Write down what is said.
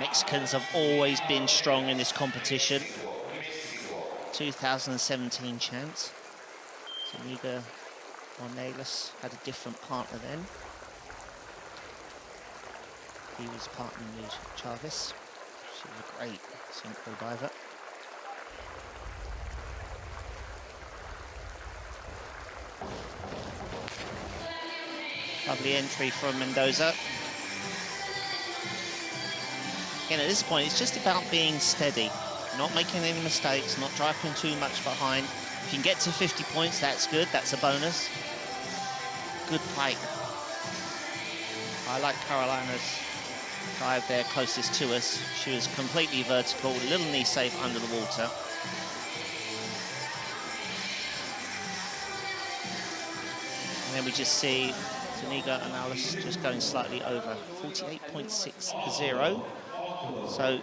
Mexicans have always been strong in this competition. 2017 chance. Zuniga Ornelas had a different partner then. He was partnering with Chavez. She was a great synchro diver. Lovely entry from Mendoza. Again, at this point, it's just about being steady, not making any mistakes, not driving too much behind. If you can get to 50 points, that's good, that's a bonus. Good pike. I like Carolina's dive there closest to us. She was completely vertical, little knee safe under the water. And then we just see Zuniga and Alice just going slightly over, 48.60. So